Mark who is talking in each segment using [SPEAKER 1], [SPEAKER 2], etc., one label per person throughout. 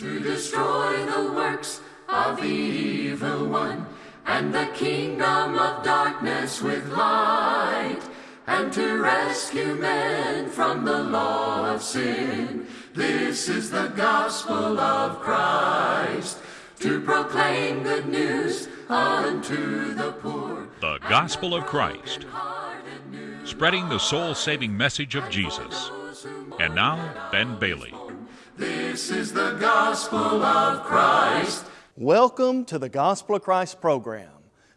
[SPEAKER 1] to destroy the works of the evil one and the kingdom of darkness with light and to rescue men from the law of sin. This is the gospel of Christ to proclaim good news unto the poor.
[SPEAKER 2] The Gospel of Christ, spreading the soul saving message of Jesus. And now, Ben Bailey.
[SPEAKER 1] This is the gospel of Christ.
[SPEAKER 3] Welcome to the Gospel of Christ program.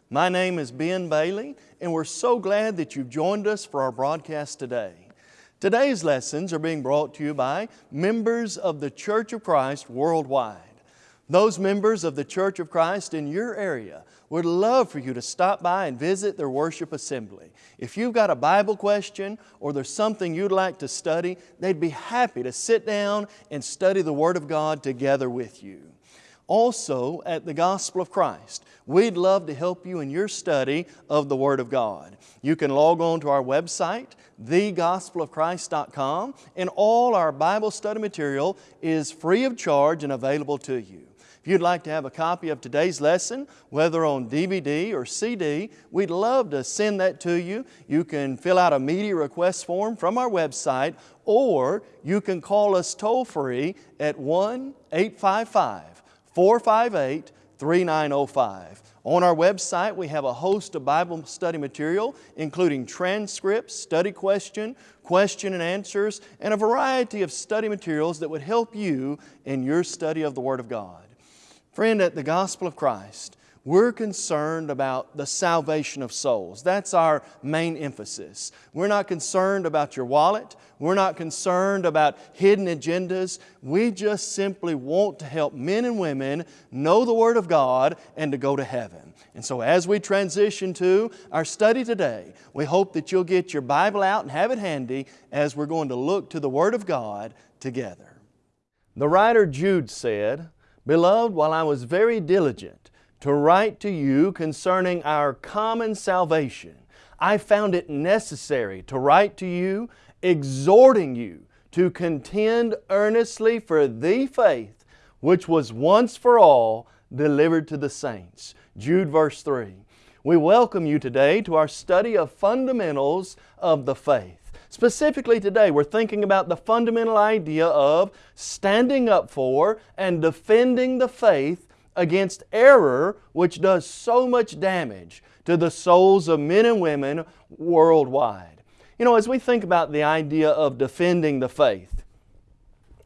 [SPEAKER 3] My name is Ben Bailey, and we're so glad that you've joined us for our broadcast today. Today's lessons are being brought to you by members of the Church of Christ worldwide. Those members of the Church of Christ in your area would love for you to stop by and visit their worship assembly. If you've got a Bible question or there's something you'd like to study, they'd be happy to sit down and study the Word of God together with you. Also, at the Gospel of Christ, we'd love to help you in your study of the Word of God. You can log on to our website, thegospelofchrist.com, and all our Bible study material is free of charge and available to you. If you'd like to have a copy of today's lesson, whether on DVD or CD, we'd love to send that to you. You can fill out a media request form from our website, or you can call us toll free at 1 855 458 3905. On our website, we have a host of Bible study material, including transcripts, study question, question and answers, and a variety of study materials that would help you in your study of the Word of God. Friend, at the Gospel of Christ, we're concerned about the salvation of souls. That's our main emphasis. We're not concerned about your wallet. We're not concerned about hidden agendas. We just simply want to help men and women know the Word of God and to go to heaven. And so as we transition to our study today, we hope that you'll get your Bible out and have it handy as we're going to look to the Word of God together. The writer Jude said, Beloved, while I was very diligent to write to you concerning our common salvation, I found it necessary to write to you, exhorting you to contend earnestly for the faith which was once for all delivered to the saints. Jude verse 3. We welcome you today to our study of fundamentals of the faith. Specifically today, we're thinking about the fundamental idea of standing up for and defending the faith against error which does so much damage to the souls of men and women worldwide. You know, as we think about the idea of defending the faith,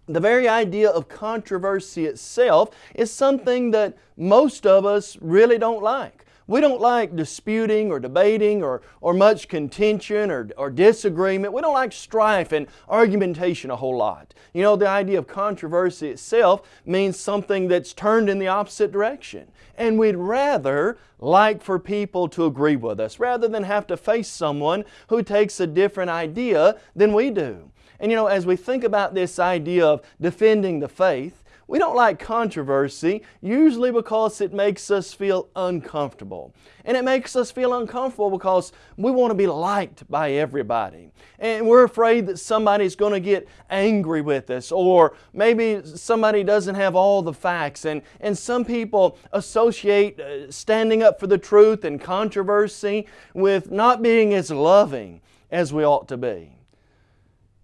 [SPEAKER 3] the very idea of controversy itself is something that most of us really don't like. We don't like disputing or debating or, or much contention or, or disagreement. We don't like strife and argumentation a whole lot. You know, the idea of controversy itself means something that's turned in the opposite direction. And we'd rather like for people to agree with us rather than have to face someone who takes a different idea than we do. And you know, as we think about this idea of defending the faith, we don't like controversy usually because it makes us feel uncomfortable. And it makes us feel uncomfortable because we want to be liked by everybody. And we're afraid that somebody's going to get angry with us or maybe somebody doesn't have all the facts. And, and some people associate uh, standing up for the truth and controversy with not being as loving as we ought to be.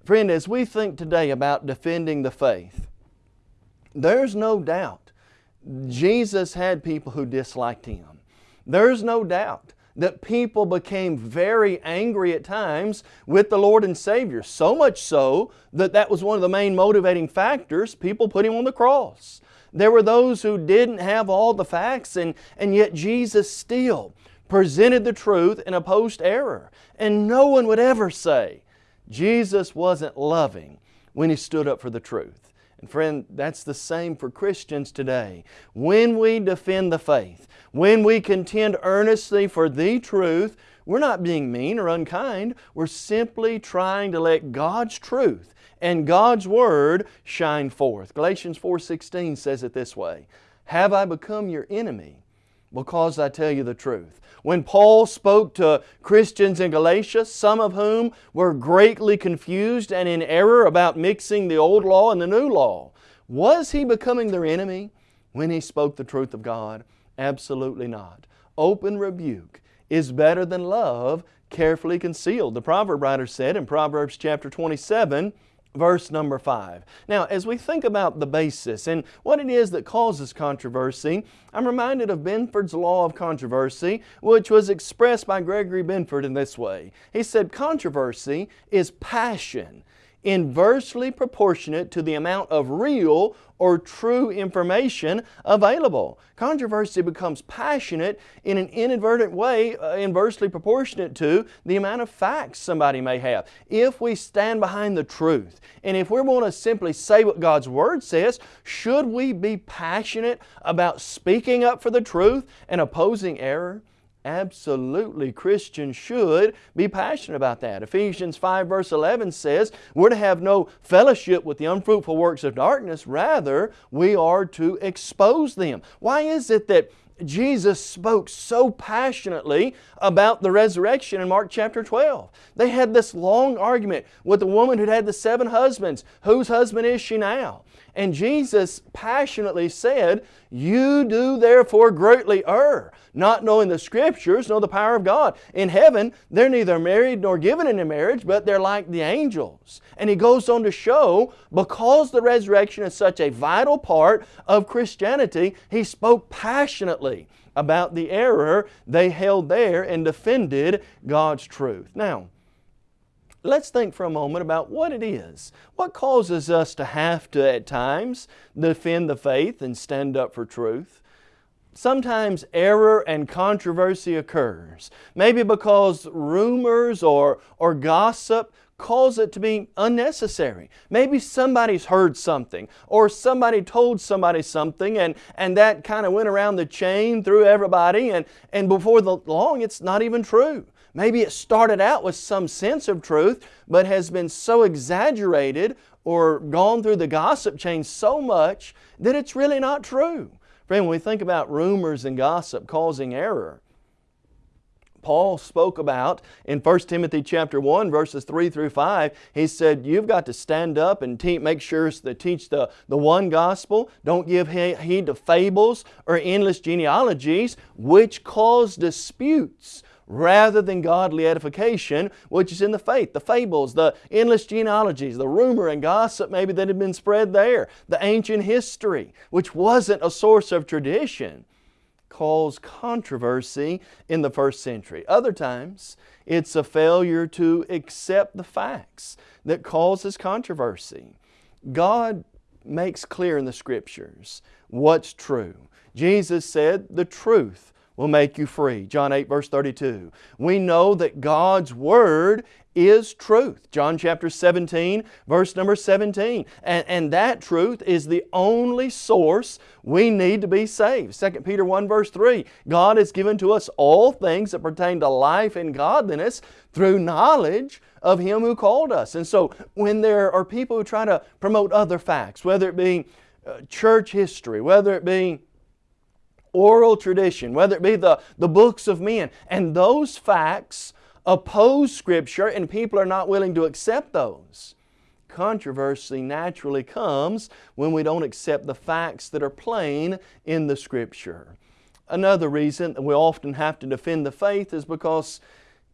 [SPEAKER 3] Friend, as we think today about defending the faith, there's no doubt Jesus had people who disliked Him. There's no doubt that people became very angry at times with the Lord and Savior. So much so that that was one of the main motivating factors. People put Him on the cross. There were those who didn't have all the facts and, and yet Jesus still presented the truth and opposed error. And no one would ever say Jesus wasn't loving when He stood up for the truth. And friend, that's the same for Christians today. When we defend the faith, when we contend earnestly for the truth, we're not being mean or unkind. We're simply trying to let God's truth and God's Word shine forth. Galatians 4.16 says it this way, Have I become your enemy because I tell you the truth? When Paul spoke to Christians in Galatia, some of whom were greatly confused and in error about mixing the old law and the new law, Was he becoming their enemy when he spoke the truth of God? Absolutely not. Open rebuke is better than love carefully concealed. The proverb writer said in Proverbs chapter 27, verse number 5. Now, as we think about the basis and what it is that causes controversy, I'm reminded of Benford's law of controversy, which was expressed by Gregory Benford in this way. He said, Controversy is passion inversely proportionate to the amount of real or true information available. Controversy becomes passionate in an inadvertent way, uh, inversely proportionate to the amount of facts somebody may have. If we stand behind the truth, and if we want to simply say what God's Word says, should we be passionate about speaking up for the truth and opposing error? Absolutely, Christians should be passionate about that. Ephesians 5 verse 11 says, we're to have no fellowship with the unfruitful works of darkness, rather we are to expose them. Why is it that Jesus spoke so passionately about the resurrection in Mark chapter 12. They had this long argument with the woman who'd had the seven husbands. Whose husband is she now? And Jesus passionately said, You do therefore greatly err, not knowing the Scriptures nor the power of God. In heaven, they're neither married nor given into marriage, but they're like the angels. And He goes on to show, because the resurrection is such a vital part of Christianity, He spoke passionately about the error they held there and defended God's truth. Now, Let's think for a moment about what it is. What causes us to have to, at times, defend the faith and stand up for truth? Sometimes error and controversy occurs. Maybe because rumors or, or gossip cause it to be unnecessary. Maybe somebody's heard something or somebody told somebody something and, and that kind of went around the chain through everybody and, and before the long it's not even true. Maybe it started out with some sense of truth, but has been so exaggerated or gone through the gossip chain so much that it's really not true. Friend, when we think about rumors and gossip causing error, Paul spoke about in 1 Timothy chapter 1 verses 3 through 5. He said, you've got to stand up and te make sure to teach the, the one gospel. Don't give heed to fables or endless genealogies which cause disputes rather than godly edification, which is in the faith. The fables, the endless genealogies, the rumor and gossip maybe that had been spread there, the ancient history, which wasn't a source of tradition, caused controversy in the first century. Other times, it's a failure to accept the facts that causes controversy. God makes clear in the Scriptures what's true. Jesus said the truth will make you free. John 8 verse 32. We know that God's Word is truth. John chapter 17 verse number 17. And, and that truth is the only source we need to be saved. 2 Peter 1 verse 3. God has given to us all things that pertain to life and godliness through knowledge of Him who called us. And so when there are people who try to promote other facts, whether it be uh, church history, whether it be oral tradition, whether it be the, the books of men. And those facts oppose Scripture and people are not willing to accept those. Controversy naturally comes when we don't accept the facts that are plain in the Scripture. Another reason that we often have to defend the faith is because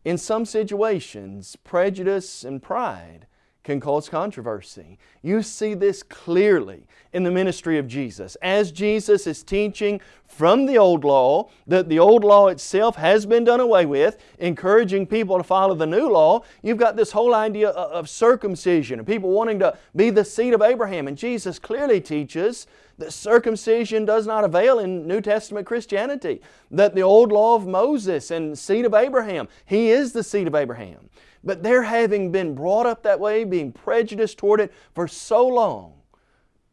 [SPEAKER 3] in some situations, prejudice and pride can cause controversy. You see this clearly in the ministry of Jesus. As Jesus is teaching from the old law, that the old law itself has been done away with, encouraging people to follow the new law, you've got this whole idea of circumcision and people wanting to be the seed of Abraham. And Jesus clearly teaches that circumcision does not avail in New Testament Christianity. That the old law of Moses and seed of Abraham, He is the seed of Abraham. But they're having been brought up that way, being prejudiced toward it for so long,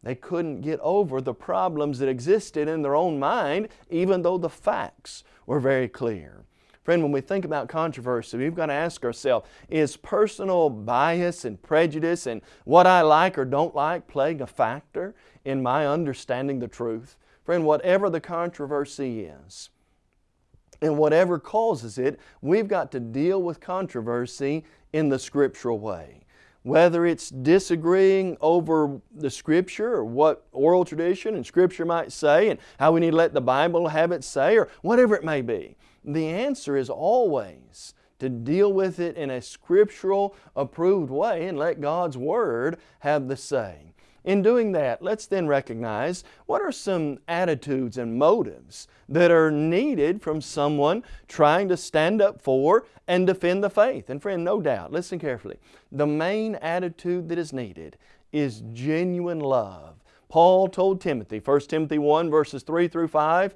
[SPEAKER 3] they couldn't get over the problems that existed in their own mind, even though the facts were very clear. Friend, when we think about controversy, we've got to ask ourselves, is personal bias and prejudice and what I like or don't like playing a factor in my understanding the truth? Friend, whatever the controversy is, and whatever causes it, we've got to deal with controversy in the scriptural way. whether it's disagreeing over the Scripture or what oral tradition and Scripture might say and how we need to let the Bible have it say or whatever it may be. The answer is always to deal with it in a scriptural approved way and let God's Word have the say. In doing that, let's then recognize what are some attitudes and motives that are needed from someone trying to stand up for and defend the faith. And friend, no doubt, listen carefully, the main attitude that is needed is genuine love. Paul told Timothy, 1 Timothy 1 verses 3 through 5,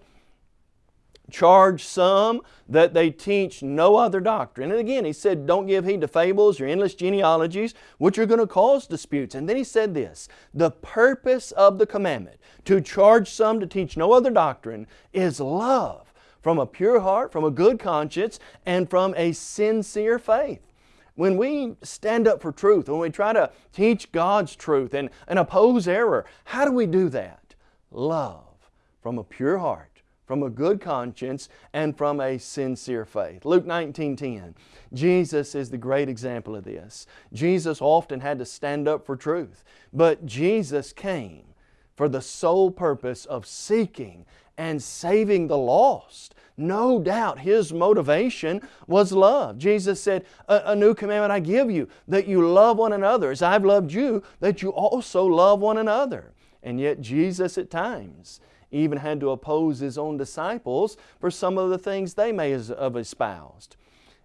[SPEAKER 3] charge some that they teach no other doctrine. And again, he said, don't give heed to fables or endless genealogies, which are going to cause disputes. And then he said this, the purpose of the commandment to charge some to teach no other doctrine is love from a pure heart, from a good conscience, and from a sincere faith. When we stand up for truth, when we try to teach God's truth and, and oppose error, how do we do that? Love from a pure heart from a good conscience and from a sincere faith. Luke 19:10. Jesus is the great example of this. Jesus often had to stand up for truth, but Jesus came for the sole purpose of seeking and saving the lost. No doubt His motivation was love. Jesus said, a, a, new commandment I give you, that you love one another as I've loved you, that you also love one another. And yet Jesus at times even had to oppose His own disciples for some of the things they may have espoused.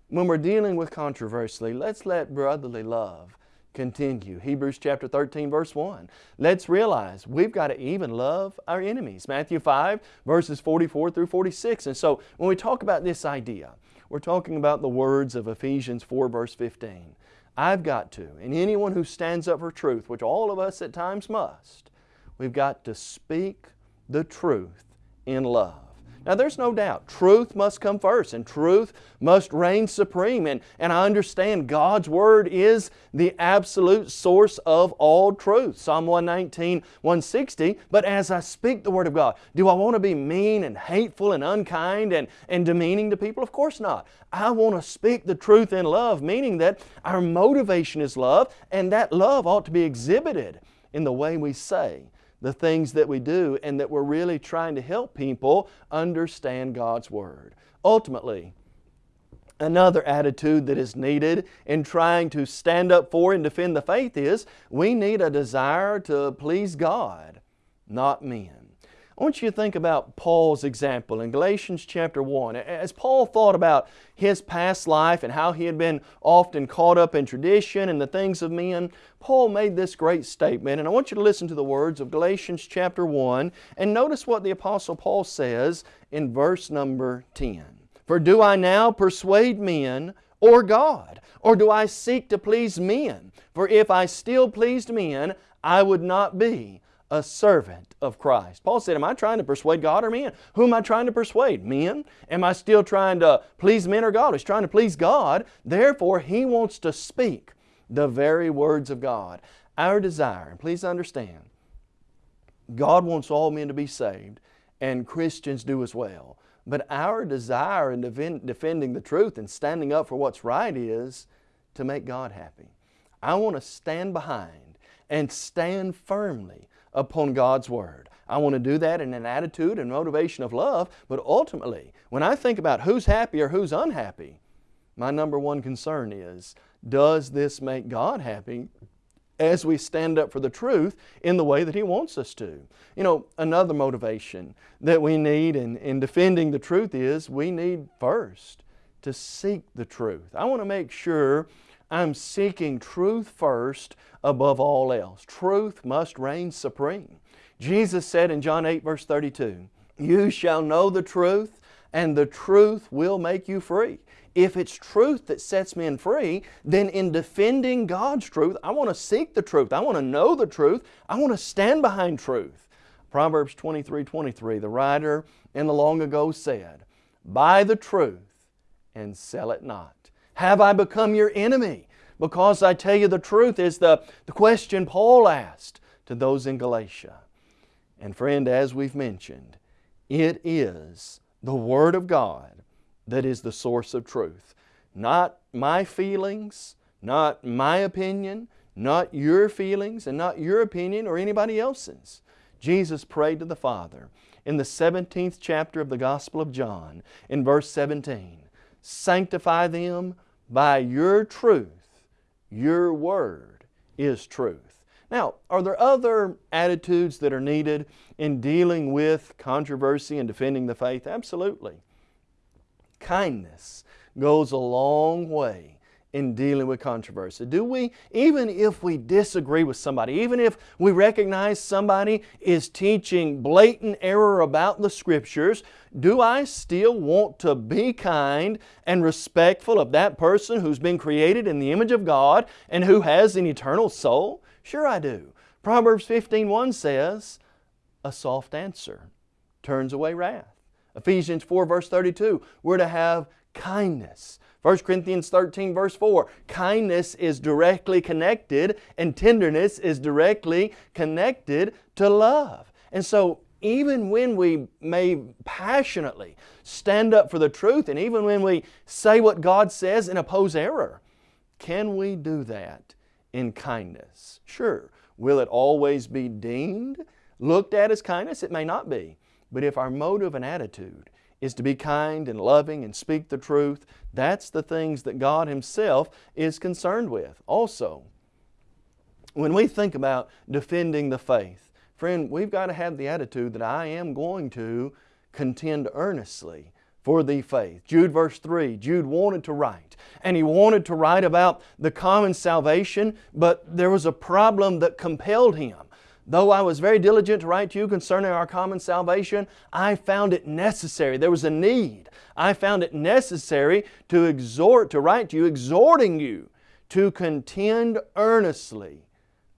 [SPEAKER 3] When we're dealing with controversy, let's let brotherly love continue. Hebrews chapter 13 verse 1. Let's realize we've got to even love our enemies. Matthew 5 verses 44 through 46. And so when we talk about this idea, we're talking about the words of Ephesians 4 verse 15. I've got to, and anyone who stands up for truth, which all of us at times must, we've got to speak the truth in love. Now there's no doubt, truth must come first and truth must reign supreme. And, and I understand God's Word is the absolute source of all truth. Psalm 119, 160, but as I speak the Word of God, do I want to be mean and hateful and unkind and, and demeaning to people? Of course not. I want to speak the truth in love, meaning that our motivation is love and that love ought to be exhibited in the way we say the things that we do and that we're really trying to help people understand God's Word. Ultimately, Another attitude that is needed in trying to stand up for and defend the faith is we need a desire to please God, not men. I want you to think about Paul's example in Galatians chapter 1. As Paul thought about his past life and how he had been often caught up in tradition and the things of men, Paul made this great statement. And I want you to listen to the words of Galatians chapter 1 and notice what the Apostle Paul says in verse number 10. For do I now persuade men or God? Or do I seek to please men? For if I still pleased men, I would not be a servant of Christ. Paul said, Am I trying to persuade God or men? Who am I trying to persuade? Men? Am I still trying to please men or God? He's trying to please God. Therefore, he wants to speak the very words of God. Our desire, and please understand, God wants all men to be saved, and Christians do as well. But our desire in defending the truth and standing up for what's right is to make God happy. I want to stand behind and stand firmly upon God's Word. I want to do that in an attitude and motivation of love, but ultimately, when I think about who's happy or who's unhappy, my number one concern is, does this make God happy as we stand up for the truth in the way that He wants us to. You know, another motivation that we need in, in defending the truth is we need first to seek the truth. I want to make sure I'm seeking truth first above all else. Truth must reign supreme. Jesus said in John 8 verse 32, You shall know the truth and the truth will make you free. If it's truth that sets men free, then in defending God's truth, I want to seek the truth. I want to know the truth. I want to stand behind truth. Proverbs 23, 23, the writer in the long ago said, Buy the truth and sell it not. Have I become your enemy? Because I tell you the truth is the, the question Paul asked to those in Galatia. And friend, as we've mentioned, it is the Word of God that is the source of truth. Not my feelings, not my opinion, not your feelings and not your opinion or anybody else's. Jesus prayed to the Father in the 17th chapter of the Gospel of John in verse 17. Sanctify them by your truth. Your word is truth. Now, are there other attitudes that are needed in dealing with controversy and defending the faith? Absolutely. Kindness goes a long way in dealing with controversy? Do we, even if we disagree with somebody, even if we recognize somebody is teaching blatant error about the Scriptures, do I still want to be kind and respectful of that person who's been created in the image of God and who has an eternal soul? Sure I do. Proverbs 15.1 says, a soft answer turns away wrath. Ephesians 4 verse 32, we're to have kindness 1 Corinthians 13 verse 4, kindness is directly connected and tenderness is directly connected to love. And so even when we may passionately stand up for the truth and even when we say what God says and oppose error, can we do that in kindness? Sure. Will it always be deemed, looked at as kindness? It may not be. But if our motive and attitude is to be kind and loving and speak the truth. That's the things that God Himself is concerned with. Also, when we think about defending the faith, friend, we've got to have the attitude that I am going to contend earnestly for the faith. Jude verse 3, Jude wanted to write, and he wanted to write about the common salvation, but there was a problem that compelled him. Though I was very diligent to write to you concerning our common salvation, I found it necessary. There was a need. I found it necessary to exhort, to write to you, exhorting you to contend earnestly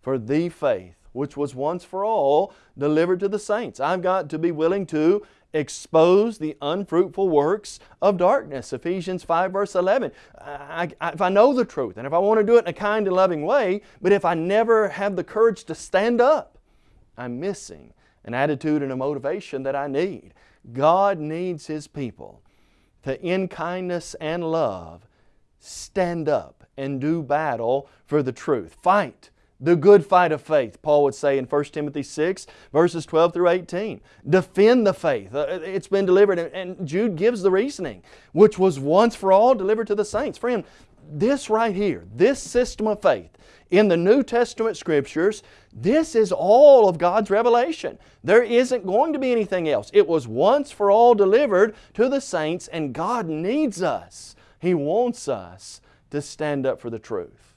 [SPEAKER 3] for the faith which was once for all delivered to the saints. I've got to be willing to expose the unfruitful works of darkness. Ephesians 5 verse 11. I, I, if I know the truth and if I want to do it in a kind and loving way, but if I never have the courage to stand up I'm missing an attitude and a motivation that I need. God needs His people to, in kindness and love, stand up and do battle for the truth. Fight the good fight of faith, Paul would say in 1 Timothy 6, verses 12 through 18. Defend the faith. Uh, it's been delivered, and Jude gives the reasoning, which was once for all delivered to the saints. Friend, this right here, this system of faith, in the New Testament Scriptures, this is all of God's revelation. There isn't going to be anything else. It was once for all delivered to the saints and God needs us. He wants us to stand up for the truth.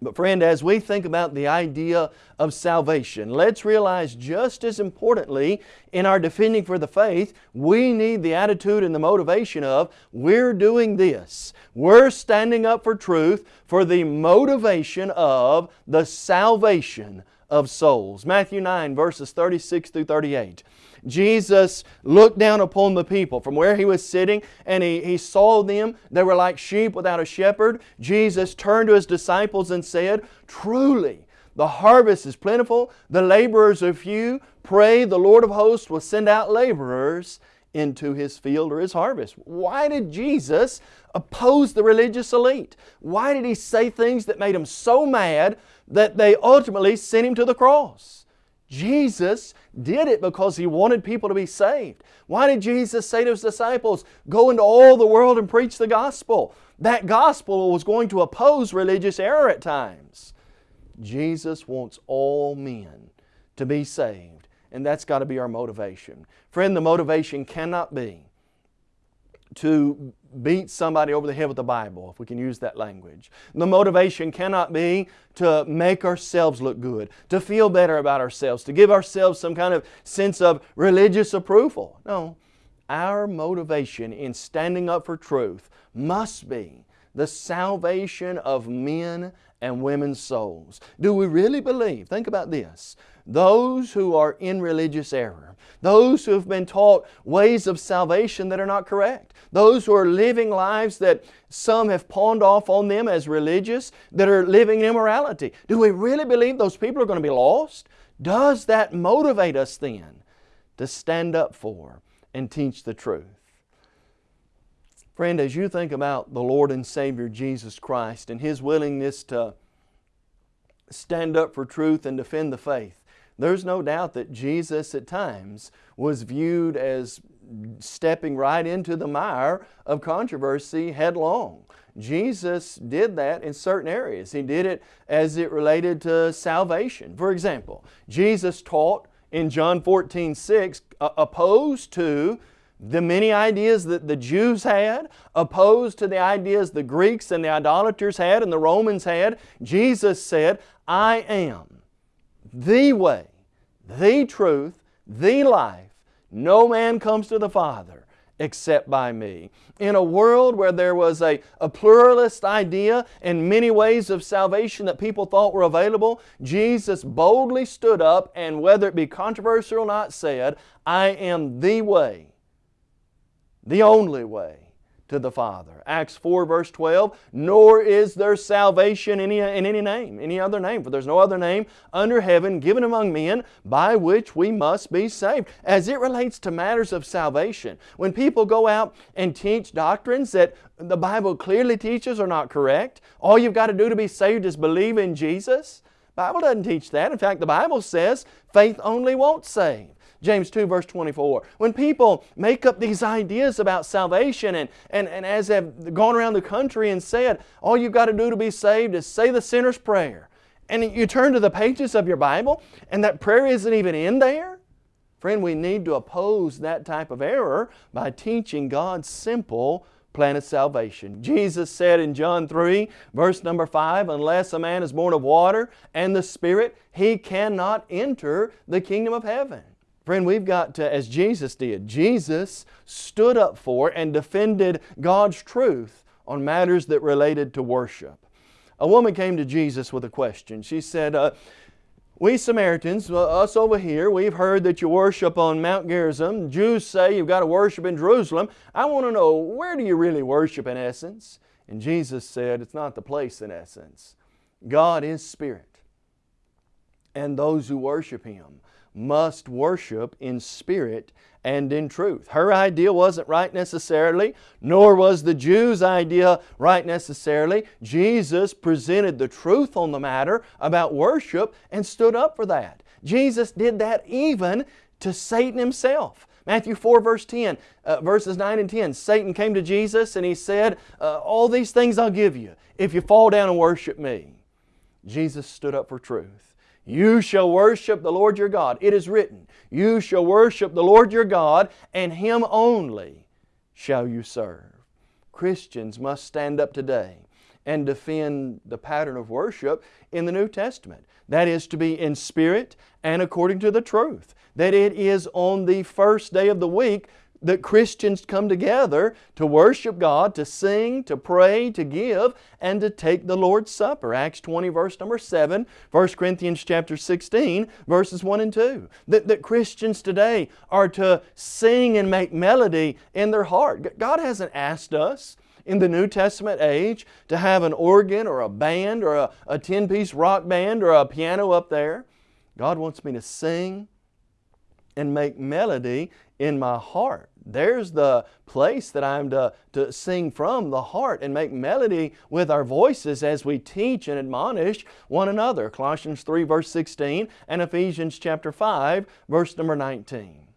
[SPEAKER 3] But friend, as we think about the idea of salvation, let's realize just as importantly in our defending for the faith, we need the attitude and the motivation of we're doing this. We're standing up for truth for the motivation of the salvation of souls. Matthew 9 verses 36 through 38. Jesus looked down upon the people from where He was sitting and He, he saw them. They were like sheep without a shepherd. Jesus turned to His disciples and said, Truly, the harvest is plentiful, the laborers are few. Pray the Lord of hosts will send out laborers into His field or His harvest. Why did Jesus oppose the religious elite? Why did He say things that made them so mad that they ultimately sent Him to the cross? Jesus did it because He wanted people to be saved. Why did Jesus say to His disciples, Go into all the world and preach the gospel? That gospel was going to oppose religious error at times. Jesus wants all men to be saved, and that's got to be our motivation. Friend, the motivation cannot be to beat somebody over the head with the Bible, if we can use that language. The motivation cannot be to make ourselves look good, to feel better about ourselves, to give ourselves some kind of sense of religious approval. No, our motivation in standing up for truth must be the salvation of men and women's souls. Do we really believe? Think about this. Those who are in religious error, those who have been taught ways of salvation that are not correct, those who are living lives that some have pawned off on them as religious, that are living in immorality. Do we really believe those people are going to be lost? Does that motivate us then to stand up for and teach the truth? Friend, as you think about the Lord and Savior Jesus Christ and His willingness to stand up for truth and defend the faith. There's no doubt that Jesus at times was viewed as stepping right into the mire of controversy headlong. Jesus did that in certain areas. He did it as it related to salvation. For example, Jesus taught in John 14, 6, uh, opposed to the many ideas that the Jews had, opposed to the ideas the Greeks and the idolaters had and the Romans had, Jesus said, I am the way, the truth, the life. No man comes to the Father except by me. In a world where there was a, a pluralist idea and many ways of salvation that people thought were available, Jesus boldly stood up and whether it be controversial or not said, I am the way, the only way to the Father. Acts 4 verse 12, Nor is there salvation in any, in any name, any other name, for there's no other name under heaven given among men by which we must be saved. As it relates to matters of salvation, when people go out and teach doctrines that the Bible clearly teaches are not correct, all you've got to do to be saved is believe in Jesus. Bible doesn't teach that. In fact, the Bible says faith only won't save. James 2 verse 24. When people make up these ideas about salvation and, and, and as they've gone around the country and said, all you've got to do to be saved is say the sinner's prayer. And you turn to the pages of your Bible and that prayer isn't even in there. Friend, we need to oppose that type of error by teaching God's simple plan of salvation. Jesus said in John 3, verse number 5, Unless a man is born of water and the Spirit, he cannot enter the kingdom of heaven. Friend, we've got to, as Jesus did, Jesus stood up for and defended God's truth on matters that related to worship. A woman came to Jesus with a question. She said, uh, we Samaritans, uh, us over here, we've heard that you worship on Mount Gerizim. Jews say you've got to worship in Jerusalem. I want to know, where do you really worship in essence? And Jesus said, it's not the place in essence. God is Spirit. And those who worship Him must worship in spirit and in truth. Her idea wasn't right necessarily, nor was the Jews' idea right necessarily. Jesus presented the truth on the matter about worship and stood up for that. Jesus did that even to Satan himself. Matthew 4 verse 10, uh, verses 9 and 10. Satan came to Jesus and he said, uh, all these things I'll give you if you fall down and worship me. Jesus stood up for truth. You shall worship the Lord your God. It is written, You shall worship the Lord your God, and Him only shall you serve. Christians must stand up today and defend the pattern of worship in the New Testament. That is to be in spirit and according to the truth. That it is on the first day of the week that Christians come together to worship God, to sing, to pray, to give, and to take the Lord's Supper. Acts 20 verse number 7, 1 Corinthians chapter 16 verses 1 and 2. That, that Christians today are to sing and make melody in their heart. God hasn't asked us in the New Testament age to have an organ or a band or a, a 10-piece rock band or a piano up there. God wants me to sing and make melody in my heart. There's the place that I'm to, to sing from, the heart, and make melody with our voices as we teach and admonish one another. Colossians 3 verse 16 and Ephesians chapter 5 verse number 19.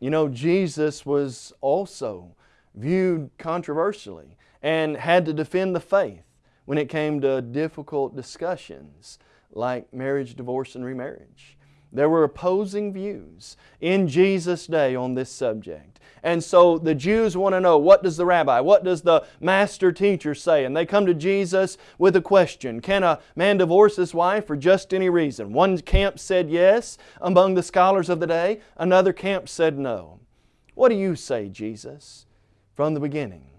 [SPEAKER 3] You know, Jesus was also viewed controversially and had to defend the faith when it came to difficult discussions like marriage, divorce, and remarriage. There were opposing views in Jesus' day on this subject. And so the Jews want to know, what does the rabbi, what does the master teacher say? And they come to Jesus with a question. Can a man divorce his wife for just any reason? One camp said yes among the scholars of the day. Another camp said no. What do you say, Jesus, from the beginning?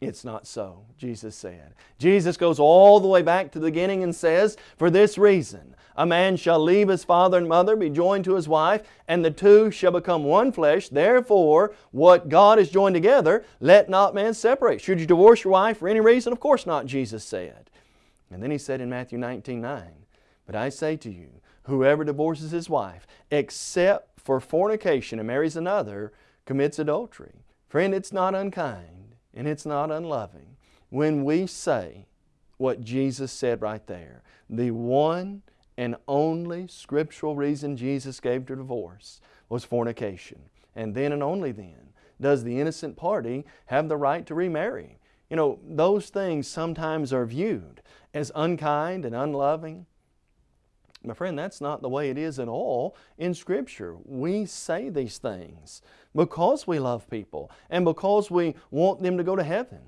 [SPEAKER 3] It's not so, Jesus said. Jesus goes all the way back to the beginning and says, For this reason, a man shall leave his father and mother, be joined to his wife, and the two shall become one flesh. Therefore, what God has joined together, let not man separate. Should you divorce your wife for any reason? Of course not, Jesus said. And then He said in Matthew 19, 9, But I say to you, whoever divorces his wife, except for fornication and marries another, commits adultery. Friend, it's not unkind and it's not unloving when we say what Jesus said right there. The one and only scriptural reason Jesus gave to divorce was fornication. And then and only then does the innocent party have the right to remarry. You know, those things sometimes are viewed as unkind and unloving. My friend, that's not the way it is at all in Scripture. We say these things because we love people and because we want them to go to heaven.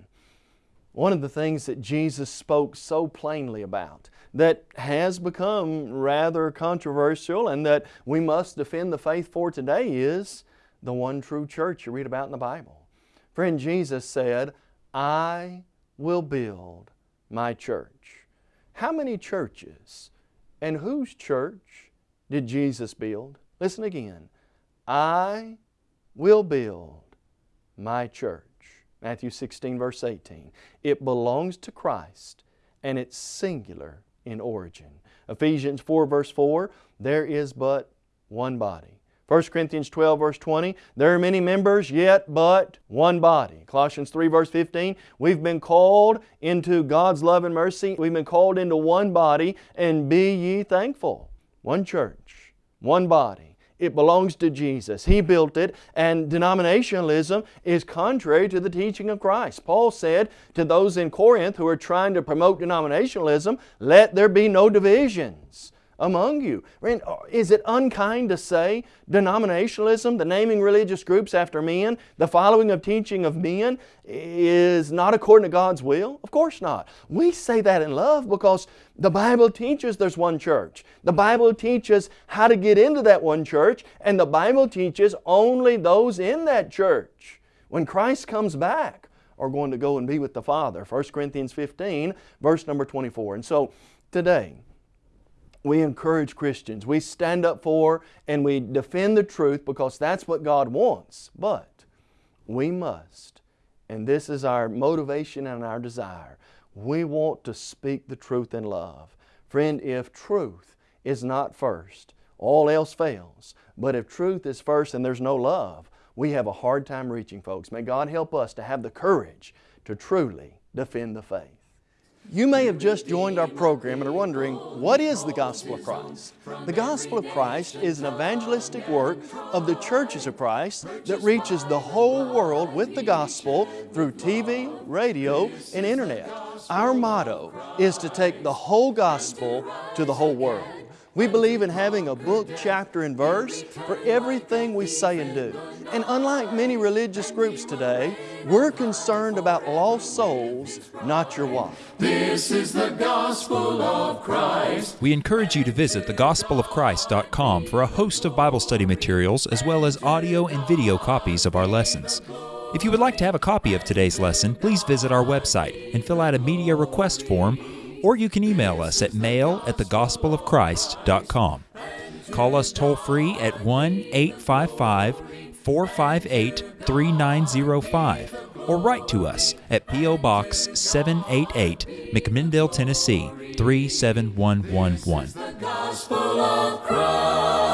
[SPEAKER 3] One of the things that Jesus spoke so plainly about that has become rather controversial and that we must defend the faith for today is the one true church you read about in the Bible. Friend, Jesus said, I will build my church. How many churches and whose church did Jesus build? Listen again. I will build my church. Matthew 16, verse 18. It belongs to Christ and it's singular in origin. Ephesians 4, verse 4, there is but one body. 1 Corinthians 12 verse 20, there are many members yet but one body. Colossians 3 verse 15, we've been called into God's love and mercy. We've been called into one body and be ye thankful. One church, one body. It belongs to Jesus. He built it and denominationalism is contrary to the teaching of Christ. Paul said to those in Corinth who are trying to promote denominationalism, let there be no divisions among you. Uh, is it unkind to say denominationalism, the naming religious groups after men, the following of teaching of men, is not according to God's will? Of course not. We say that in love because the Bible teaches there's one church. The Bible teaches how to get into that one church, and the Bible teaches only those in that church, when Christ comes back, are going to go and be with the Father. 1 Corinthians 15, verse number 24. And so, today, we encourage Christians. We stand up for and we defend the truth because that's what God wants. But we must, and this is our motivation and our desire, we want to speak the truth in love. Friend, if truth is not first, all else fails. But if truth is first and there's no love, we have a hard time reaching folks. May God help us to have the courage to truly defend the faith. You may have just joined our program and are wondering, what is the Gospel of Christ? The Gospel of Christ is an evangelistic work of the churches of Christ that reaches the whole world with the Gospel through TV, radio, and Internet. Our motto is to take the whole Gospel to the whole world. We believe in having a book, chapter, and verse for everything we say and do. And unlike many religious groups today, we're concerned about lost souls, not your wife.
[SPEAKER 1] This is the gospel of Christ.
[SPEAKER 4] We encourage you to visit thegospelofchrist.com for a host of Bible study materials as well as audio and video copies of our lessons. If you would like to have a copy of today's lesson, please visit our website and fill out a media request form or you can email us at mail at thegospelofchrist.com. Call us toll free at 1 855 458 3905 or write to us at P.O. Box 788, McMinnville, Tennessee 37111.